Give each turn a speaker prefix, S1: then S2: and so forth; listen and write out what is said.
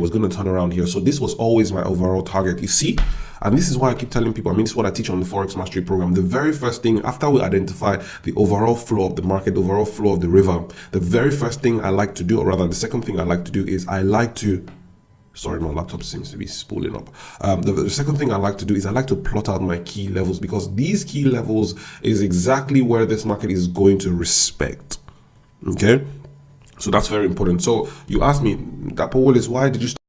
S1: was going to turn around here. So this was always my overall target. You see, and this is why I keep telling people, I mean, this is what I teach on the Forex Mastery Program. The very first thing, after we identify the overall flow of the market, the overall flow of the river, the very first thing I like to do, or rather the second thing I like to do is I like to sorry my laptop seems to be spooling up um, the, the, second thing i like to do is i like to plot out my key levels because these key levels is exactly where this market is going to respect okay so that's very important. So you asked me that Paul is why did you